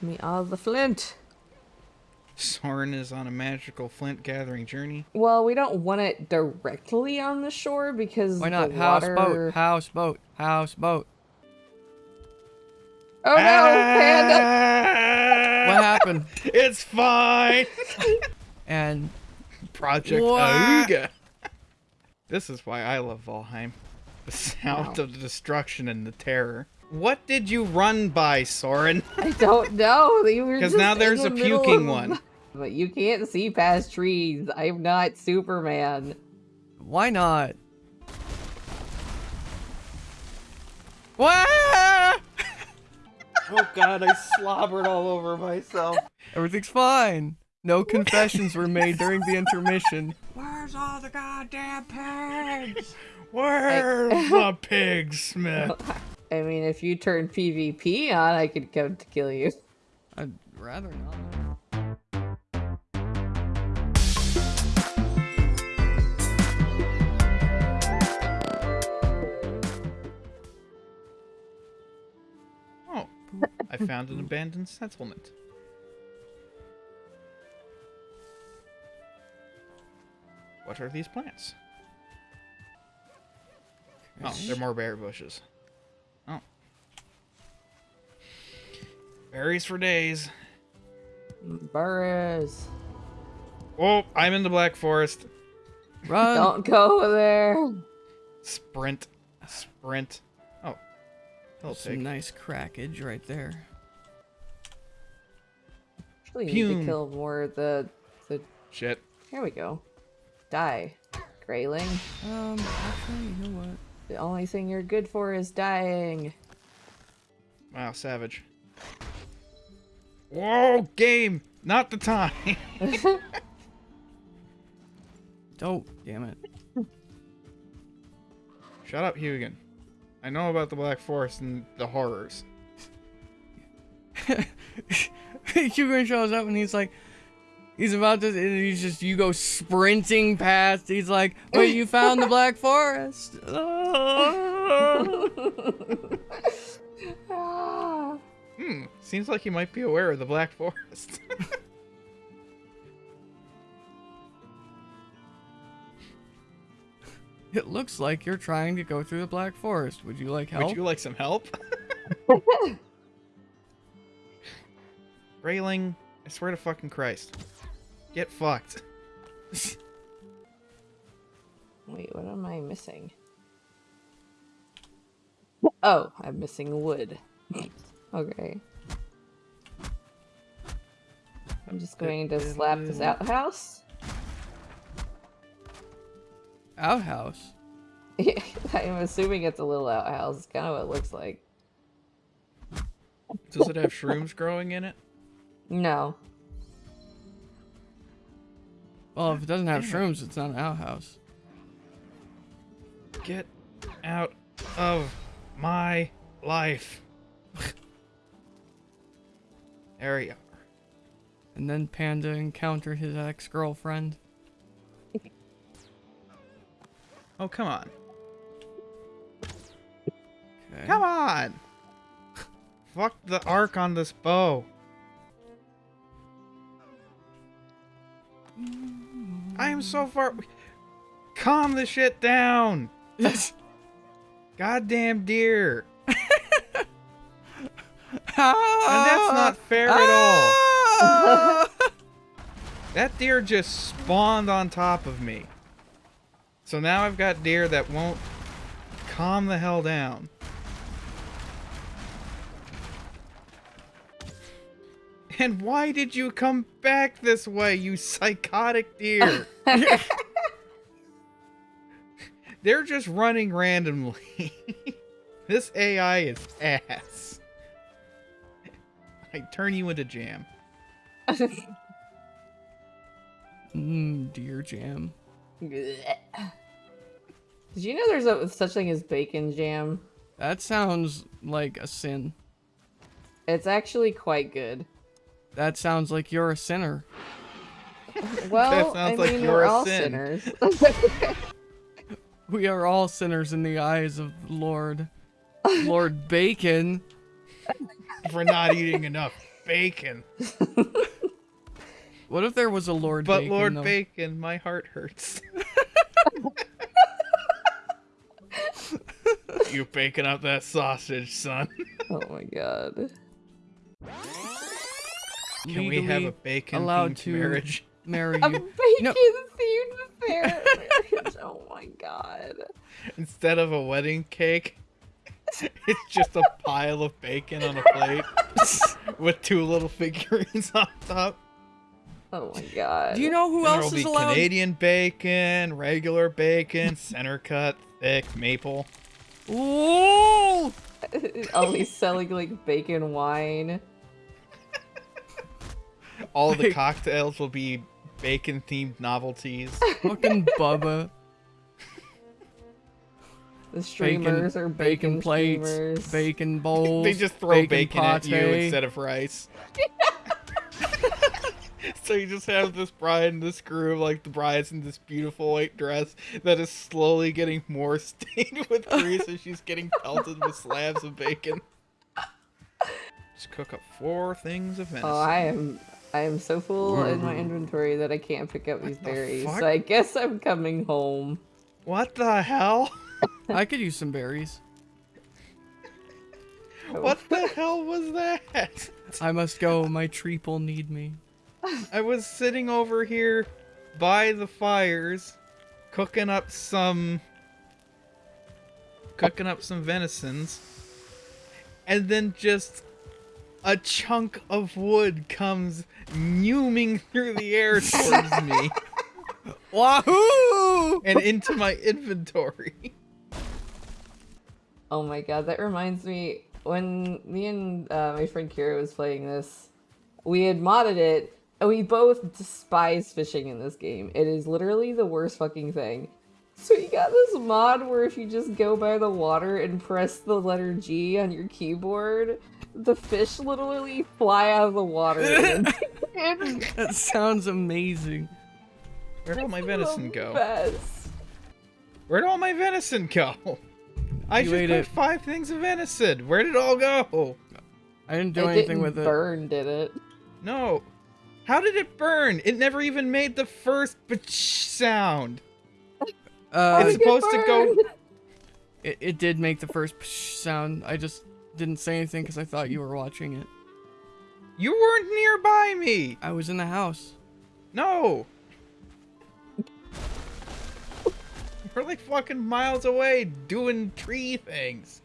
Me all the flint. Soren is on a magical flint gathering journey. Well, we don't want it directly on the shore because Why not? the Houseboat, water... houseboat, houseboat. Oh no, panda! Ah! What happened? It's fine. And Project What? Auga. This is why I love Valheim. The sound of the destruction and the terror. What did you run by, Soren? I don't know. Because now there's the a middle puking of- one. But you can't see past trees. I'm not Superman. why not? What? Oh god, I slobbered all over myself. Everything's fine. No confessions were made during the intermission. Where's all the goddamn pigs? Where's the pig, Smith? I mean, if you turn PvP on, I could come to kill you. I'd rather not. Oh, I found an abandoned settlement. What are these plants? Oh, they're more berry bushes. Berries for days. Burris. Oh, I'm in the Black Forest. Run! Don't go there. Sprint. Sprint. Oh. Hello, Some nice crackage right there. Actually, need to kill more of the the. Shit. Here we go. Die, Greyling. Um, actually, you know what? The only thing you're good for is dying. Wow, savage. Whoa, game! Not the time! Oh, damn it. Shut up, Hugin. I know about the Black Forest and the horrors. Hugo shows up and he's like, he's about to, and he's just, you go sprinting past. He's like, wait, you found the Black Forest. Hmm, seems like you might be aware of the Black Forest. It looks like you're trying to go through the Black Forest. Would you like help? Would you like some help? Railing, I swear to fucking Christ. Get fucked. Wait, what am I missing? Oh, I'm missing wood. Okay. I'm just going to slap this outhouse. Outhouse. I'm assuming it's a little outhouse. It's kind of what it looks like. Does it have shrooms growing in it? No. Well, if it doesn't have shrooms, it's not an outhouse. Get out of my life. There you are. And then Panda encountered his ex-girlfriend. Oh, come on. Okay. Come on! Fuck the arc on this bow. I am so far. Calm the shit down! Goddamn deer! And that's not fair at all. That deer just spawned on top of me. So now I've got deer that won't calm the hell down. And why did you come back this way, you psychotic deer? They're just running randomly. this AI is ass. I turn you into jam. mm, deer jam. Did you know there's a such thing as bacon jam? That sounds like a sin. It's actually quite good. That sounds like you're a sinner. Well, I sounds like mean, you're we're all sin. sinners. We are all sinners in the eyes of Lord. Lord Bacon. For not eating enough Bacon. What if there was a Lord But Bacon? But Lord though? Bacon, my heart hurts. You're baking up that sausage, son. Oh my god. Can we have a Legally bacon allowed themed to marriage? marry A you. bacon No. themed marriage. oh my god. Instead of a wedding cake, it's just a pile of bacon on a plate with two little figurines on top. Oh my god. Do you know who And else there'll is be allowed? Canadian bacon, regular bacon, center cut, thick, maple. Ooh! Always selling like bacon wine. All the cocktails will be bacon themed novelties. Fucking Bubba. The streamers are bacon bacon, plates, streamers. bacon bowls. they just throw bacon, at you instead of rice. so you just have this bride and this groom, like the bride's in this beautiful white dress that is slowly getting more stained with grease as she's getting pelted with slabs of bacon. Just cook up four things of oh, venison. Oh, I am I am so full in my mm. inventory that I can't pick up these the berries. fuck? So I guess I'm coming home. What the hell? I could use some berries. Oh. What the hell was that? I must go. My treeple need me. I was sitting over here by the fires, cooking up some, cooking up some venisons, and then just a chunk of wood comes mewing through the air towards me Wahoo! and into my inventory. Oh my god, that reminds me when me and uh, my friend Kira was playing this, we had modded it, and we both despise fishing in this game. It is literally the worst fucking thing. So you got this mod where if you just go by the water and press the letter G on your keyboard, the fish literally fly out of the water. That sounds amazing. Where'd all my venison go? best. Where'd all my venison go? I You just ate cooked it. five things of venison. Where did it all go? I didn't do it anything didn't with it. burn, did it? No. How did it burn? It never even made the first bitch sound. Uh, It's supposed to go- it, it did make the first psh sound. I just didn't say anything because I thought you were watching it. You weren't nearby me. I was in the house. No. We're like fucking miles away doing tree things.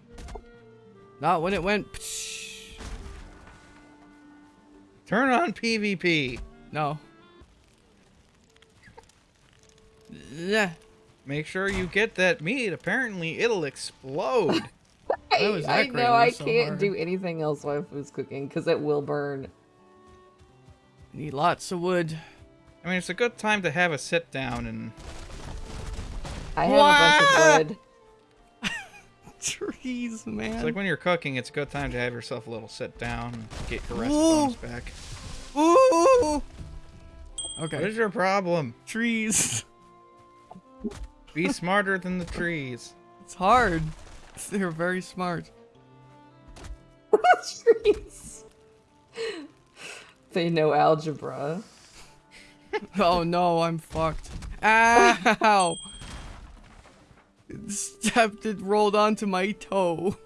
Not when it went. Psh. Turn on PvP. No. Yeah. Make sure you get that meat. Apparently, it'll explode. Why was I that know I so can't hard? do anything else while food's cooking because it will burn. Need lots of wood. I mean, it's a good time to have a sit down and I have a bunch of wood. Trees, man. it's like when you're cooking, it's a good time to have yourself a little sit down and get your rest Ooh. bonus back. Ooh. Okay. is your problem? Trees. Be smarter than the trees. It's hard. They're very smart. Trees. They know algebra. Oh no, I'm fucked. Ow! It stepped, it rolled onto my toe.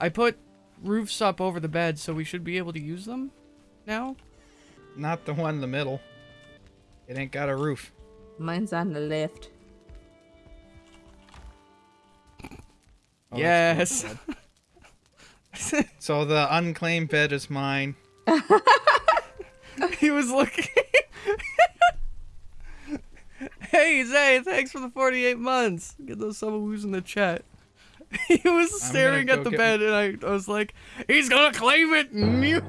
I put roofs up over the bed, so we should be able to use them now. Not the one in the middle. It ain't got a roof. Mine's on the left. Oh, yes. So the unclaimed bed is mine. he was looking. hey Zay, thanks for the 48 months. Get those subwoos in the chat. He was staring at the bed, and I, I was like, "He's gonna claim it." Mew.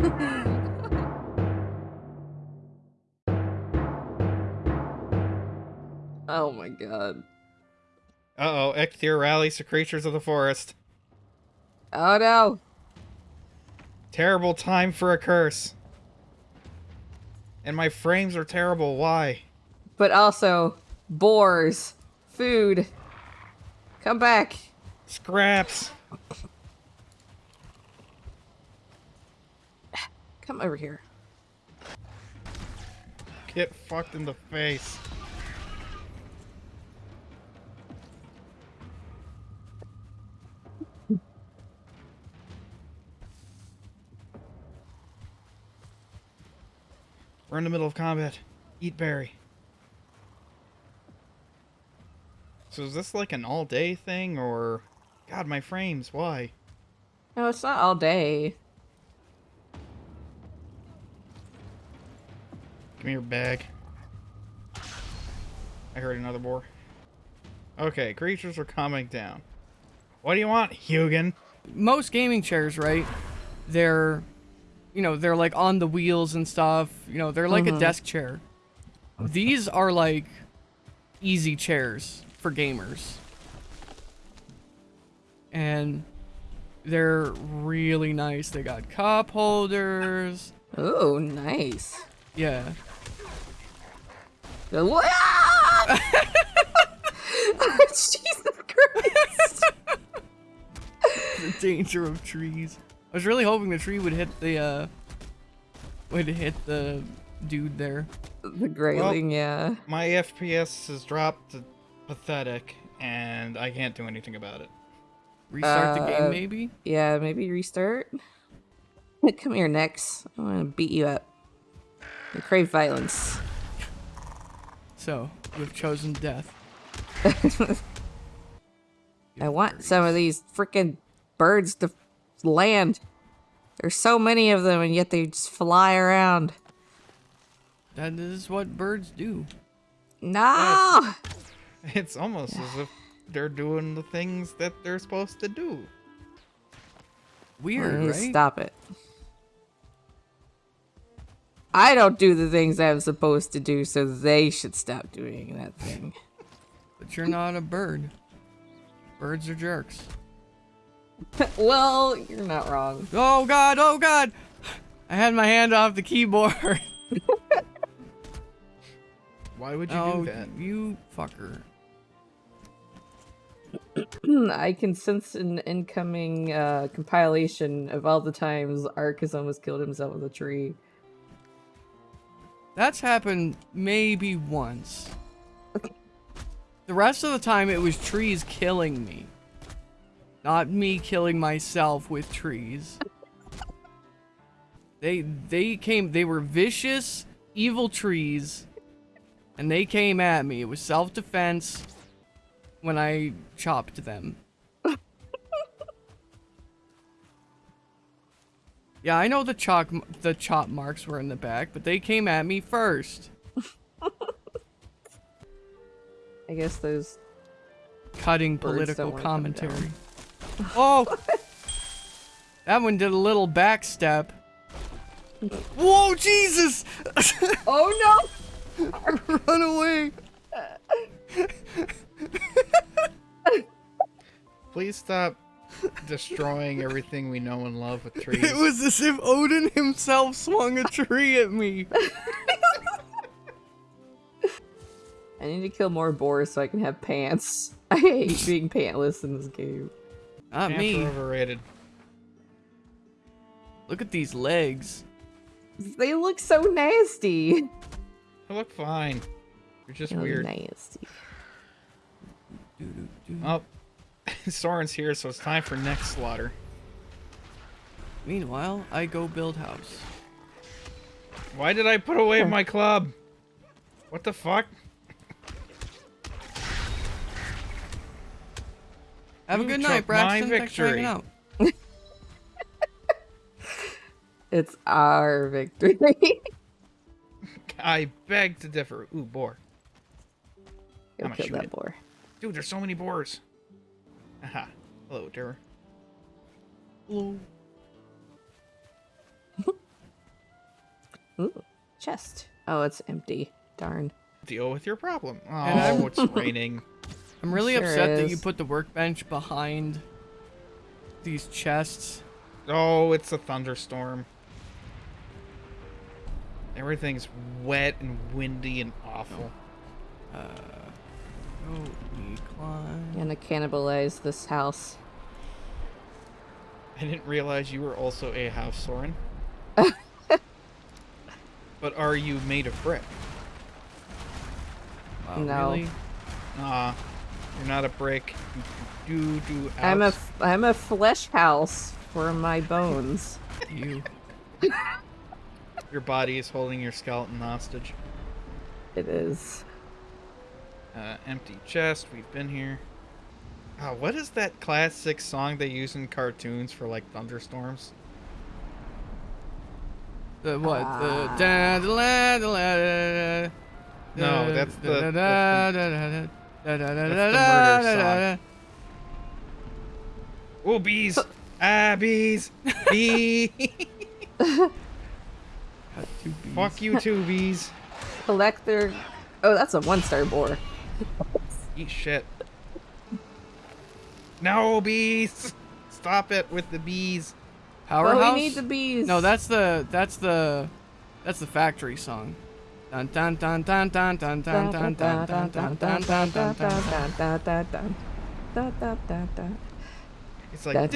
Oh my god. Uh oh, Eikthyr rallies to creatures of the forest. Oh no. Terrible time for a curse. And my frames are terrible. Why? But also, boars. Food. Come back. Scraps. Come over here. Get fucked in the face. We're in the middle of combat. Eat berry. So is this like an all day thing or God my frames, why? No, it's not all day. Give me your bag. I heard another boar. Okay, creatures are calming down. What do you want, Hugin? Most gaming chairs, right? They're, you know, they're like on the wheels and stuff. You know, they're like a Mhm. desk chair. These are like easy chairs for gamers. And they're really nice. They got cup holders. Oh, nice. Yeah. Ah! Jesus Christ! the danger of trees. I was really hoping the tree would hit the uh would hit the dude there. The greyling, yeah. My FPS has dropped to pathetic, and I can't do anything about it. Restart the Uh, game maybe? Yeah, maybe restart. Come here, Nex. I want to beat you up. I crave violence. So, you've chosen death. I want some of these freaking birds to land. There's so many of them, and yet they just fly around. That is what birds do. No! It's almost as if they're doing the things that they're supposed to do. Weird, right? Stop it. I don't do the things I'm supposed to do, so they should stop doing that thing. But you're not a bird. Birds are jerks. well, you're not wrong. Oh god, oh god! I had my hand off the keyboard. Why would you oh, do that? you fucker. I can sense an incoming uh, compilation of all the times Ark has almost killed himself with a tree. That's happened maybe once. The rest of the time it was trees killing me. Not me killing myself with trees. They they came they were vicious, evil trees and they came at me. It was self-defense when I chopped them. yeah, I know the chalk the chop marks were in the back, but they came at me first. I guess those. cutting political don't wanna come down. commentary. Oh! that one did a little backstep. Whoa, Jesus! Oh no! Run away! Please stop destroying everything we know and love with trees. It was as if Odin himself swung a tree at me. I need to kill more boars so I can have pants. I hate being pantless in this game. Not Pants are overrated. Look at these legs. They look so nasty. I look fine. You're just They look weird. nasty. Oh, Soren's here, so it's time for next slaughter. Meanwhile, I go build house. Why did I put away hmm. my club? What the fuck? Have a good took night, my Braxton. Thanks for hanging victory. out. It's our victory. I beg to differ. Ooh, boar. Go I'ma kill shoot that it. boar. Dude, there's so many boars. Aha. Hello, dear. Hello. Ooh, chest. Oh, it's empty. Darn. Deal with your problem. Oh, I'm- it's raining. I'm really Sure upset that you put the workbench behind these chests. Oh, it's a thunderstorm. Everything's wet and windy and awful. Uh, we climb. I'm gonna cannibalize this house. I didn't realize you were also a house Soren. but are you made of brick? Wow, No. Oh, really? Nah, you're not a brick. You do do I'm a outs- f- I'm a flesh house for my bones. You. Your body is holding your skeleton hostage. It is. Uh, empty chest. We've been here. Oh, what is that classic song they use in cartoons for like thunderstorms? The what? Ah. The da da la da la da da. No, that's the- da da that's da da da da da da that's da the da murder da da. Oh, bees! ah, bees! Bee! Got two bees. Fuck you too, bees. Collector. Oh, that's a one star boar. Eat shit. No, bees! Stop it with the bees. Powerhouse. But we need the bees. No, that's the that's the that's the factory song. Dun dun dun dun dun dun dun dun dun dun dun dun dun dun dun. It's Da- like.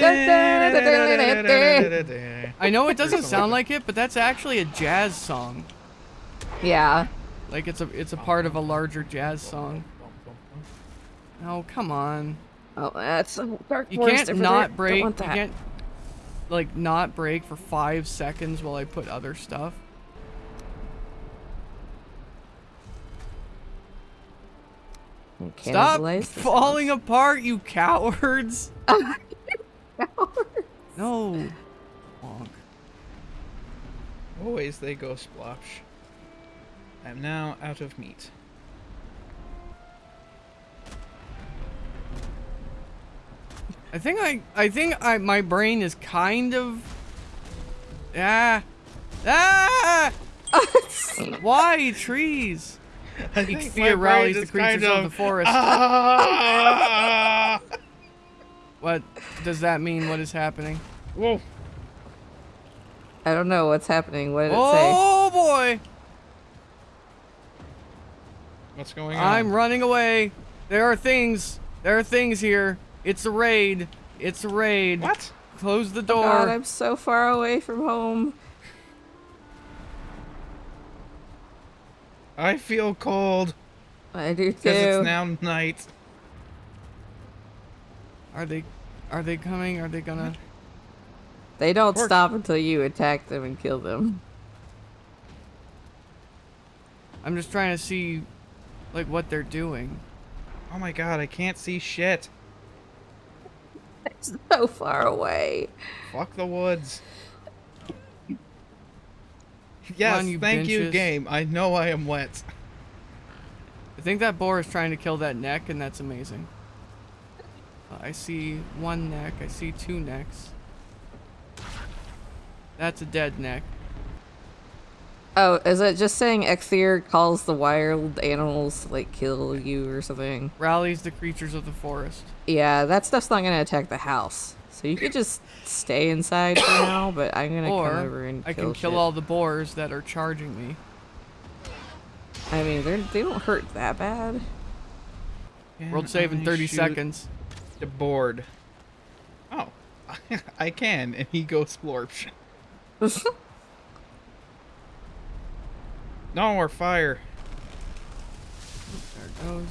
I know it doesn't sound like like it, but that's actually a jazz song. Yeah. Like it's a it's a part of a larger jazz song. Oh come on! Oh, that's a dark You can't not there. Break. You want that. can't like not break for five seconds while I put other stuff. Stop falling apart, you cowards! house. No. Bonk. Always they go splosh. I am now out of meat. I think I I think I my brain is kind of ah ah why trees? I think think fear my rallies the creatures kind of the forest. Ah! What does that mean? What is happening? Whoa! I don't know what's happening. What did it say? Oh boy! What's going on? I'm running away. There are things. There are things here. It's a raid. It's a raid. What? Close the oh door. God, door. I'm so far away from home. I feel cold I do because it's now night. Are they? Are they coming? Are they gonna? They don't stop until you attack them and kill them. I'm just trying to see, like, what they're doing. Oh my god, I can't see shit. It's so far away. Fuck the woods. Yes, on, you thank you, game. I know I am wet. I think that boar is trying to kill that neck, and that's amazing. Uh, I see one neck. I see two necks. That's a dead neck. Oh, is it just saying Eikthyr calls the wild animals like kill you or something? Rallies the creatures of the forest. Yeah, that stuff's not gonna attack the house. So you could just stay inside for now, but I'm gonna come over Or and I kill can kill shit. all the boars that are charging me. I mean, they're they don't hurt that bad. World save in 30 seconds. The board. Oh, I can, and he goes splorch. No more fire. There it goes.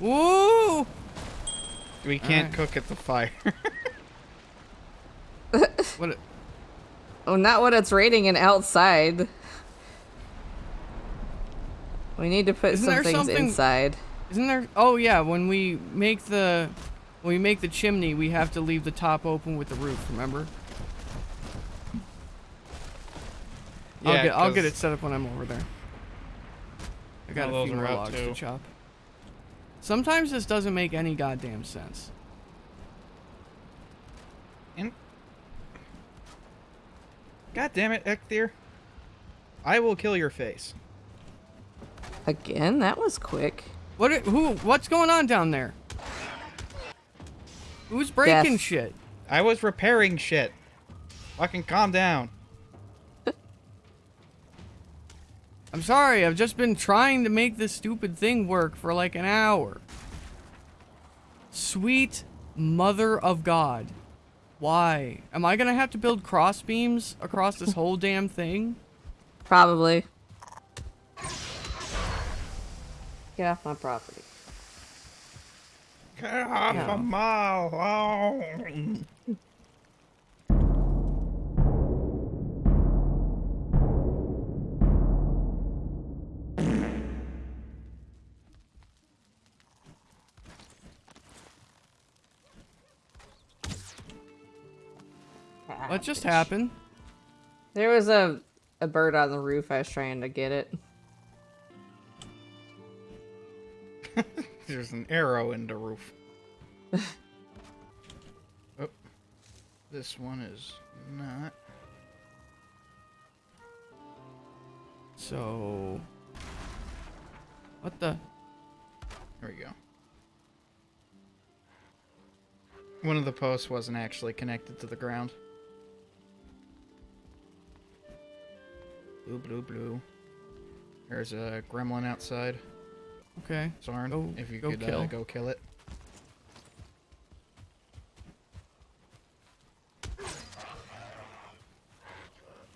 Woo! We can't Alright. cook at the fire. What? a- Oh, not when it's raining and outside. We need to put Isn't some things something- inside. Isn't there? Oh yeah, when we make the when we make the chimney, we have to leave the top open with the roof. Remember? I'll Yeah, get I'll get 'cause- it set up when I'm over there. I got a few more logs too. to chop. Sometimes this doesn't make any goddamn sense. And God damn it, Eikthyr. I will kill your face. Again, that was quick. What? i- Who? What's going on down there? Who's breaking Death. shit? I was repairing shit. Fucking calm down. I'm sorry. I've just been trying to make this stupid thing work for like an hour. Sweet mother of God. Why? Am I gonna have to build cross beams across this whole damn thing? Probably. Get off my property. Get off No. of my lawn. What just happened? There was a a bird on the roof. I was trying to get it. There's an arrow in the roof. oh, this one is not. So, what the? There we go. One of the posts wasn't actually connected to the ground. Blue, blue, blue. There's a gremlin outside. Okay. Soren, Go- if you go could Uh, go kill it.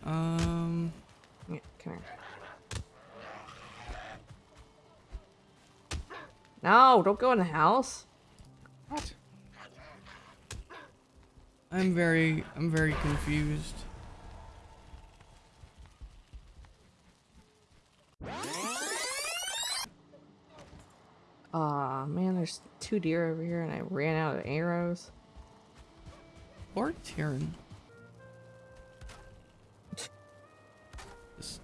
Um. Yeah, come here. No, don't go in the house. What? I'm very, I'm very confused. Aw, man, there's two deer over here, and I ran out of arrows. Poor Tyrion. Just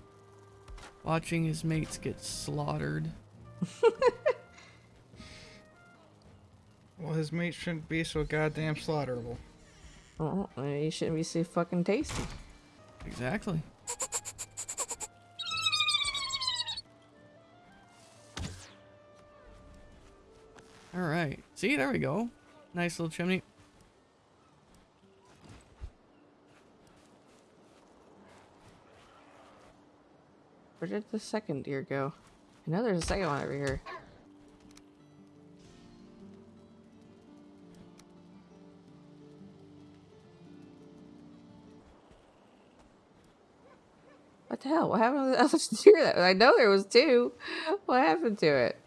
watching his mates get slaughtered. Well, his meat shouldn't be so goddamn slaughterable. Uh-uh, oh, you shouldn't be so fucking tasty. Exactly. All right. See, there we go. Nice little chimney. Where did the second deer go? I know there's a second one over here. What the hell? What happened to the other deer? That I know there was two. What happened to it?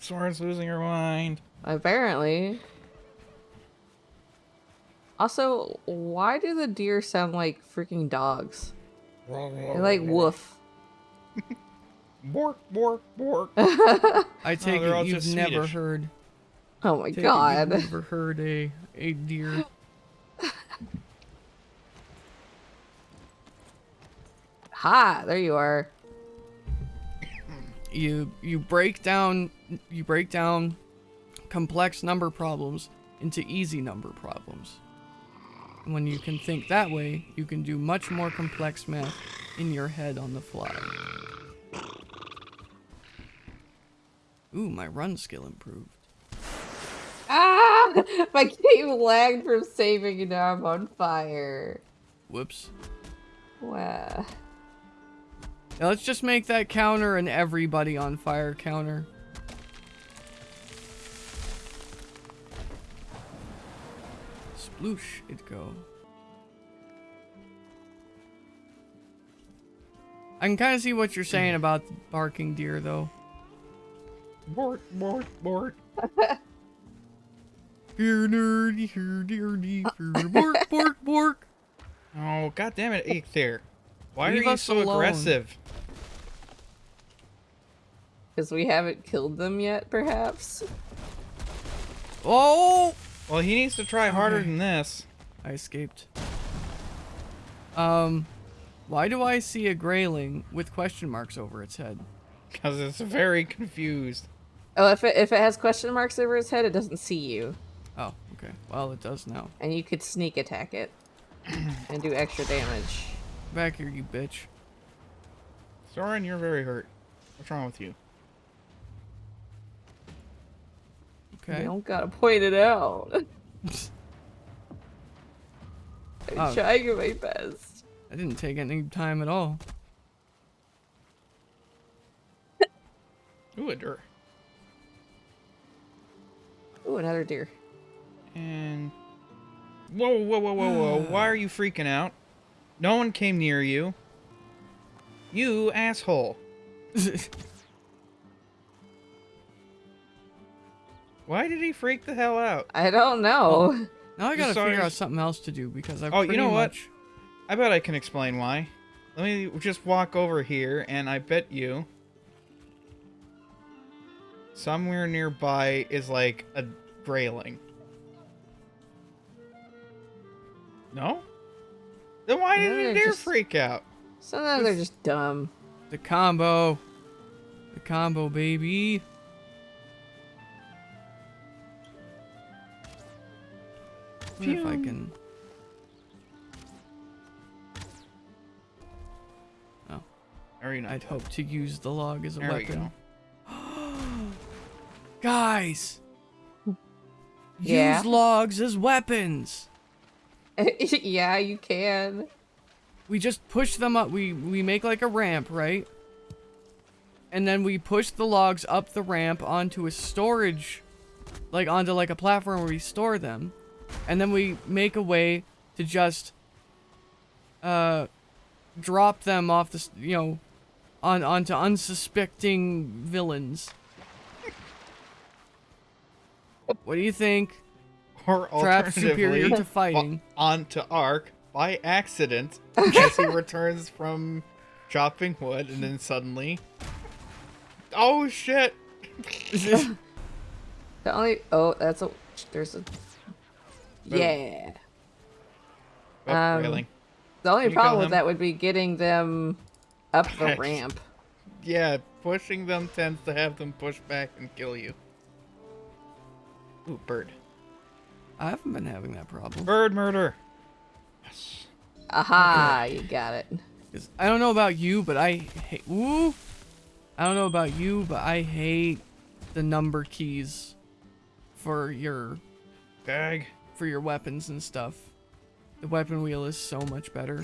Soren's losing her mind. Apparently. Also, why do the deer sound like freaking dogs? They're like woof. Bork, bork, bork. I oh, take they're it you've never Swedish. heard. Oh my take god. You've never heard a a deer. Ha! There you are. You you break down you break down complex number problems into easy number problems. When you can think that way, you can do much more complex math in your head on the fly. Ooh, my run skill improved. Ah! My game lagged from saving and now I'm on fire. Whoops. Wow. Now let's just make that counter an everybody on fire counter. Sploosh it go. I can kind of see what you're saying mm. about the barking deer though. bork, bork, bork. Here nerdy, here nerdy, uh. here bork, bork, bork. Oh, god damn it, Aether. Why Leave are you so alone. aggressive? Because we haven't killed them yet, perhaps? Oh! Well, he needs to try harder Okay. than this. I escaped. Um, why do I see a greyling with question marks over its head? Because it's very confused. Oh, if it, if it has question marks over its head, it doesn't see you. Oh, okay. Well, it does now. And you could sneak attack it. and do extra damage. Back here, you bitch. Soren, you're very hurt. What's wrong with you? Okay. You don't gotta point it out. I'm Oh. trying my best. I didn't take any time at all. Ooh, a dirt. Ooh, another deer. And Whoa, whoa, whoa, whoa, whoa. Why are you freaking out? No one came near you. You asshole. Why did he freak the hell out? I don't know. Oh, now I gotta Just figure saw- out something else to do because I've Oh, you pretty know what? I bet I can explain why. Let me just walk over here, and I bet you somewhere nearby is like a railing. No? Then why did they're dare just- freak out? Sometimes they're just dumb. The combo. The combo, baby. I wonder if I Phew. can. Very nice. I'd hope to use the log as a There we weapon. go. Guys! Yeah? Use logs as weapons! yeah, you can. We just push them up. We, we make like a ramp, right? And then we push the logs up the ramp onto a storage, like onto like a platform where we store them. And then we make a way to just, uh, drop them off the, you know, on onto unsuspecting villains. What do you think? Or Trap superior alternatively, to fighting. o- onto Ark by accident as he returns from chopping wood, and then suddenly, oh shit! The only oh, that's a there's a yeah. Oh, Um, railing. The only you problem with him? that would be getting them up the ramp. Yeah, pushing them tends to have them push back and kill you. Ooh, bird. I haven't been having that problem. Bird murder. Yes. Aha, you got it. I don't know about you, but I hate. Ooh. I don't know about you, but I hate the number keys for your Bag. For your weapons and stuff. The weapon wheel is so much better.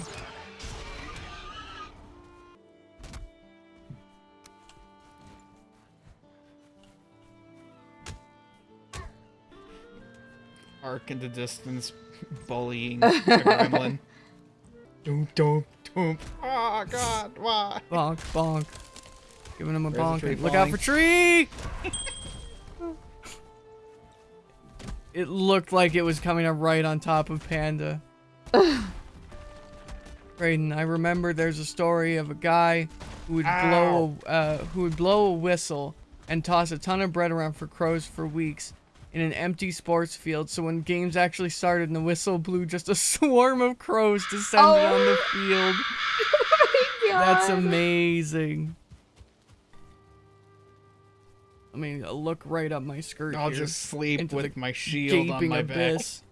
Arc in the distance, bullying a gremlin. Doom, doom, doom. Oh god, why? Bonk, bonk. Giving him a There's bonk. tree Look out for tree! it looked like it was coming up right on top of Panda. Brayden, I remember there's a story of a guy who would blow a, uh, who would blow a whistle and toss a ton of bread around for crows for weeks in an empty sports field. So when games actually started and the whistle blew, just a swarm of crows descended on the field. That's God. amazing. I mean, look right up my skirt. I'll here, just sleep with my shield on my abyss.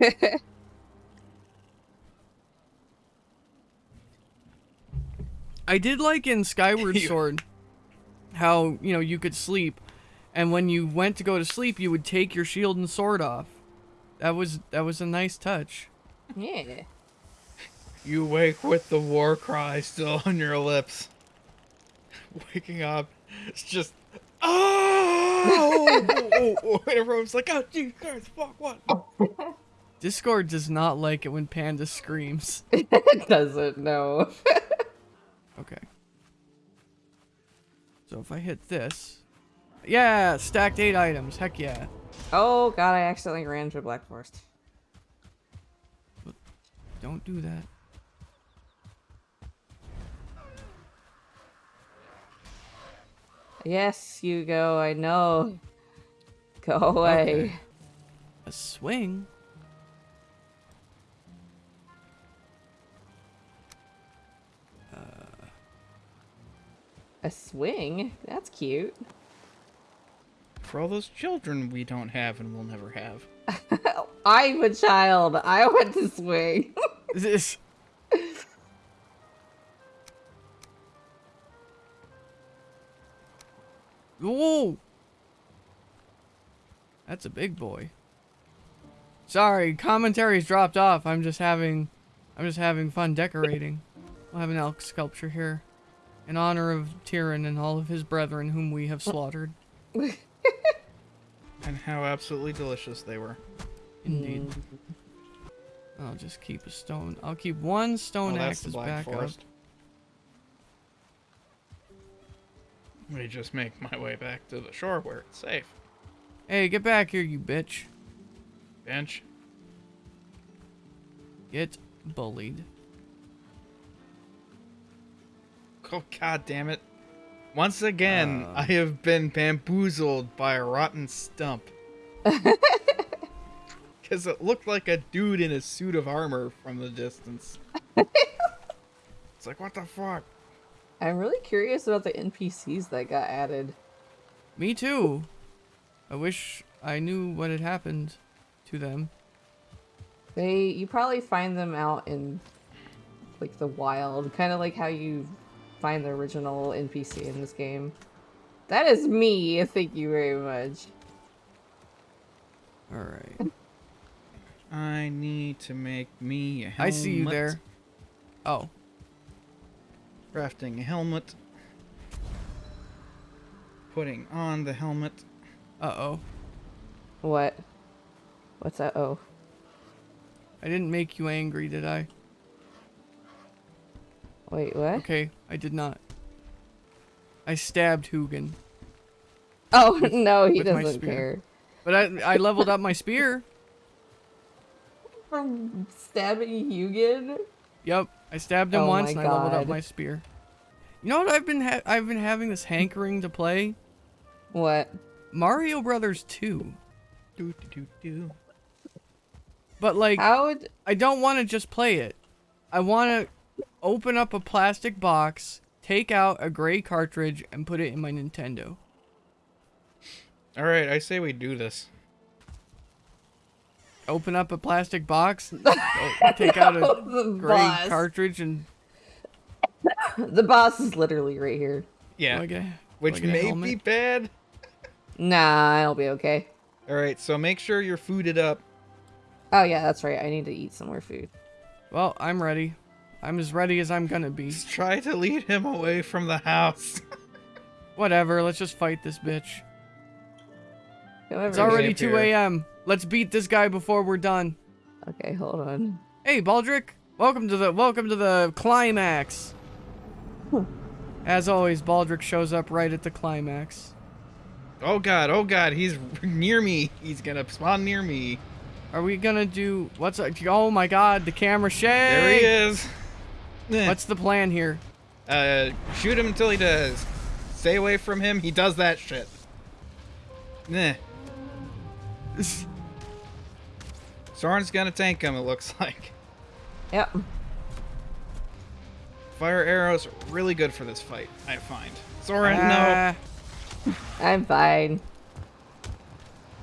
I did like in Skyward Sword how, you know, you could sleep and when you went to go to sleep, you would take your shield and sword off. That was that was a nice touch. Yeah. You wake with the war cry still on your lips. Waking up, it's just oh, oh, oh, oh. and everyone's like, oh, Jesus Christ, fuck, what? Discord does not like it when Panda screams. It doesn't know. Okay. So if I hit this, yeah, stacked eight items. Heck yeah. Oh god, I accidentally ran into a black forest. Don't do that. Yes, you go. I know. Hmm. Go away. Okay. A swing. A swing? That's cute. For all those children we don't have and will never have. I'm a child. I want to swing. This. That's a big boy. Sorry, commentary's dropped off. I'm just having, I'm just having fun decorating. We'll have an elk sculpture here, in honor of Tyrion and all of his brethren whom we have slaughtered. And how absolutely delicious they were. Indeed. I'll just keep a stone. I'll keep one stone Oh, axe Black. Forest. Let me just make my way back to the shore where it's safe. Hey, get back here, you bitch. Bench. Get bullied. Oh god damn it. Once again, Uh. I have been bamboozled by a rotten stump. Because it looked like a dude in a suit of armor from the distance. it's like, what the fuck? I'm really curious about the NPCs that got added. Me too. I wish I knew what had happened to them. They you probably find them out in like the wild, kind of like how you find the original NPC in this game. That is me. Thank you very much. All right. I need to make me a helmet. I see you there. Oh, Crafting a helmet. Putting on the helmet. Uh oh. What? What's that? Oh, I didn't make you angry, did I? wait, what? Okay, I did not. I stabbed Hugin, Oh no, he doesn't care. but I I leveled up my spear. From stabbing Hugin? Yep, I stabbed him Oh once and I leveled up my spear. You know what I've been ha- I've been having this hankering to play What? Mario Brothers 2. Do, do, do, do. But like How would I don't want to just play it. I want to open up a plastic box, take out a gray cartridge and put it in my Nintendo. Alright, I say we do this. Open up a plastic box, o- take out a the gray boss? cartridge and The boss is literally right here. Yeah. do I Which I may be bad. Nah, I'll be okay. Alright, so make sure you're fooded up. Oh yeah, that's right. I need to eat some more food. Well, I'm ready. I'm as ready as I'm gonna be. Just try to lead him away from the house. Whatever, let's just fight this bitch. However, It's already 2 a.m. Let's beat this guy before we're done. Okay, hold on. Hey, Baldric, welcome to the welcome to the climax. As always, Baldric shows up right at the climax. Oh god, oh god, he's near me. He's gonna spawn near me. Are we gonna do what's? Oh my God, the camera shake. There he is. Eh. What's the plan here? Uh, shoot him until he does. Stay away from him. He does that shit. Nah. Soren's gonna tank him, it looks like. Yep. Fire arrows really good for this fight, I find. Soren, Ah, I'm fine.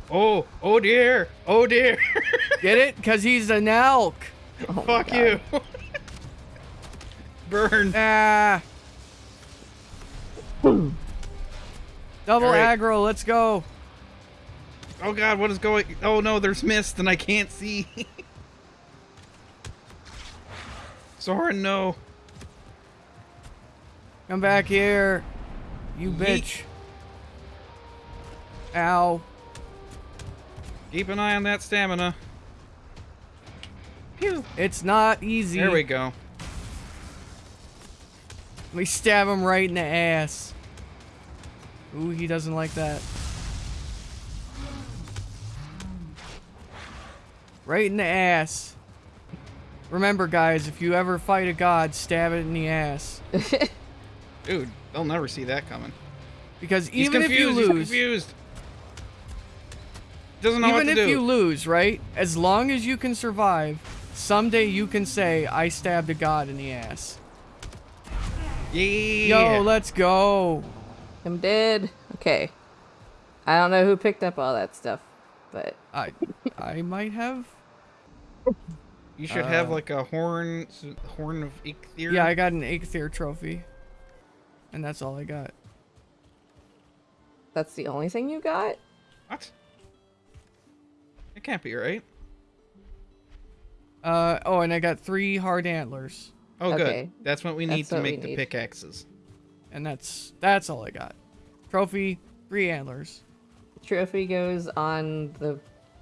Oh, oh dear. Oh dear. Get it? Cause he's an elk. Oh Fuck you. Burn. Ah. Double Alright. aggro. Let's go. Oh god, what is going? Oh no, there's mist and I can't see. Soren, no. Come back here, you Yeet. bitch. Ow. Keep an eye on that stamina. Pew. It's not easy. There we go. We stab him right in the ass. Ooh, he doesn't like that. Right in the ass. Remember, guys, if you ever fight a god, stab it in the ass. Dude, they'll never see that coming. Because He's even if you confused, he's lose, confused. Doesn't know even what if to do. you lose, right? As long as you can survive, someday you can say, I stabbed a god in the ass. yeah. Yo, let's go. I'm dead. Okay. I don't know who picked up all that stuff, but I, I might have. you should have uh, like a horn, horn of Eikthyr. Yeah, I got an Eikthyr trophy. And that's all I got. that's the only thing you got? What? It can't be right. Uh oh, and I got three hard antlers, Oh, Okay. good. That's what we need That's to make the need. pickaxes. and that's that's all I got. Trophy, three antlers. Trophy goes on the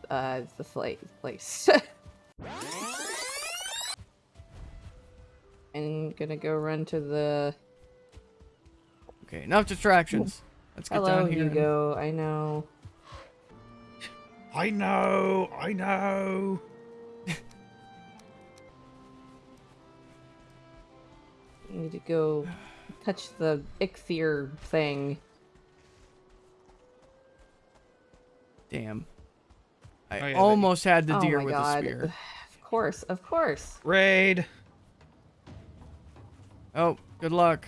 uh the flight place. I'm gonna go run to the. Okay, enough distractions. Let's get Hello, down here. and- Hugo. I know. I know, I know. I need to go touch the Eikthyr thing. Damn. I Oh, yeah, almost had the oh deer my with god. the spear. Of course, of course. Raid. Oh, good luck.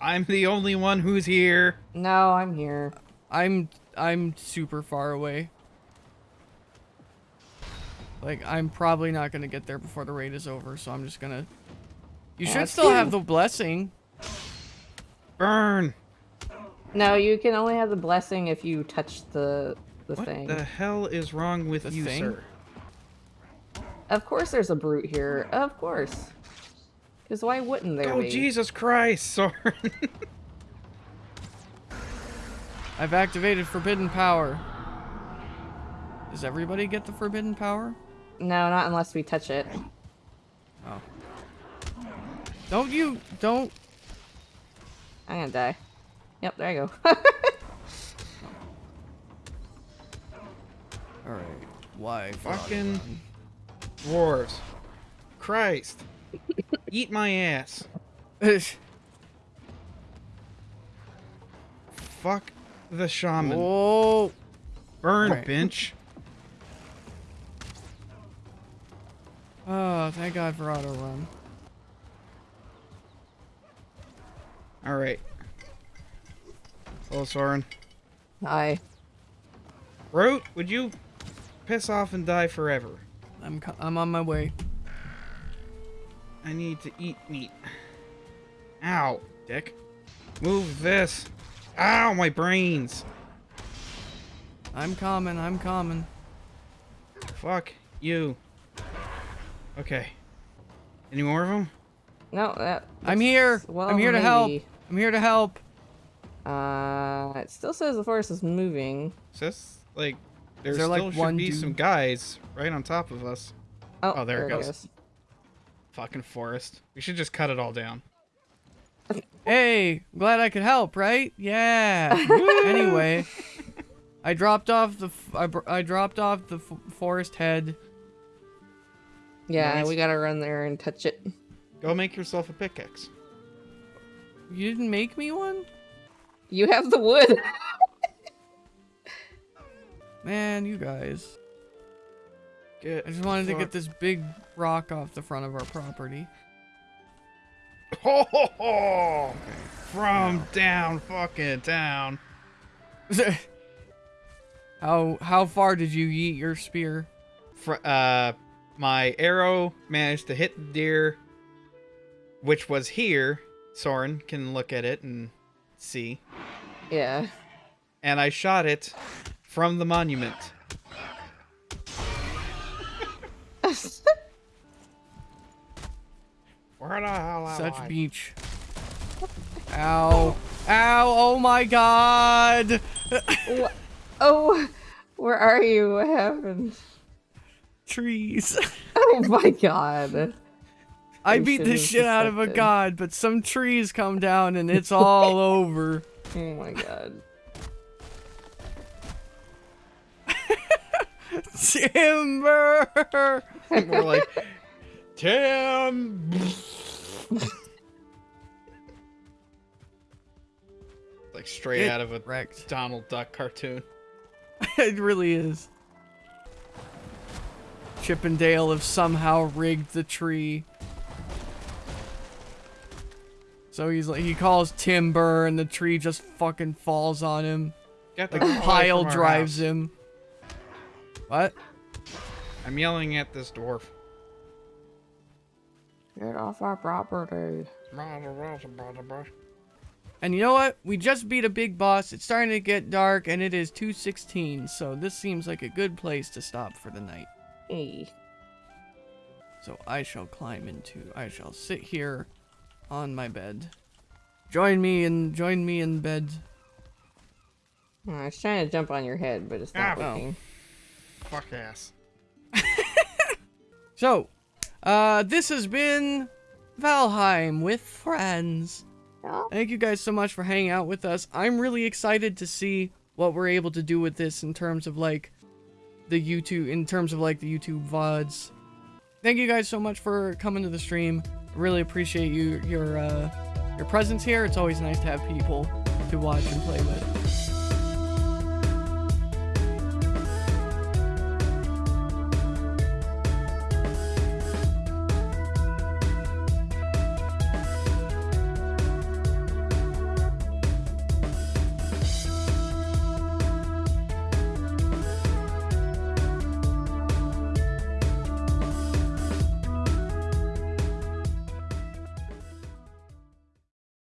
I'm the only one who's here. No, I'm here. I'm I'm super far away. Like I'm probably not gonna get there before the raid is over, so I'm just gonna. You oh, should That's still have the blessing. Burn. No, you can only have the blessing if you touch the the What thing. the hell is wrong with The you, thing? sir? Of course, there's a brute here. Of course. Because why wouldn't there Oh be? Oh, Jesus Christ, Soren. I've activated forbidden power. Does everybody get the forbidden power? No, not unless we touch it. Oh. Don't you don't I'm gonna die. Yep, there you go. Alright. Why Fucking dwarves. Christ. Eat my ass. Fuck the shaman. Whoa Burn, Right. bench. Oh, thank God for auto run. Alright. Hello, Soren. Hi. Root, would you piss off and die forever? I'm I'm on my way. I need to eat meat. Ow, dick. Move this. Ow, my brains. I'm coming. I'm coming. Fuck you. Okay. Any more of them? No, that. I'm here. Well, I'm here to help. I'm here to help. Uh, it still says the forest is moving. Says like there, there, like, should one be dude? some guys right on top of us. Oh, Oh, there it there, goes. Fucking forest. We should just cut it all down. Hey, glad I could help, right? Yeah. anyway, I dropped off the f- I, br- I dropped off the f- forest head. Yeah, Nice. we gotta run there and touch it. Go make yourself a pickaxe. You didn't make me one? You have the wood. Man, you guys. Get I just wanted to get this big rock off the front of our property. Ho, ho, ho! From down fucking town. how how far did you yeet your spear? Fr- uh, my arrow managed to hit the deer, which was here. Soren can look at it and see. yeah. And I shot it from the monument. Where the hell am Such I? beach. Ow. Ow, oh my god! Oh, where are you? What happened? Trees. Oh my god. I I beat the should've shit out of a god, but some trees come down and it's all over. Oh my god. Timber! More like Tim. like straight Get out of a wrecked. Donald Duck cartoon. it really is. Chip 'n Dale have somehow rigged the tree. So he's like he calls timber and the tree just fucking falls on him. Get the Like pile drives house. him. What? I'm yelling at this dwarf. Get off our property. And you know what? We just beat a big boss. It's starting to get dark and it is 216, so this seems like a good place to stop for the night. Hey. So I shall climb into I shall sit here on my bed. Join me and join me in bed. Oh, I was trying to jump on your head, but it's not Ah, oh. working. Fuck ass. So, uh this has been Valheim with friends. Yeah. Thank you guys so much for hanging out with us. I'm really excited to see what we're able to do with this in terms of like the YouTube, in terms of like the YouTube VODs. Thank you guys so much for coming to the stream. Really appreciate you, your, uh, your presence here. It's always nice to have people to watch and play with.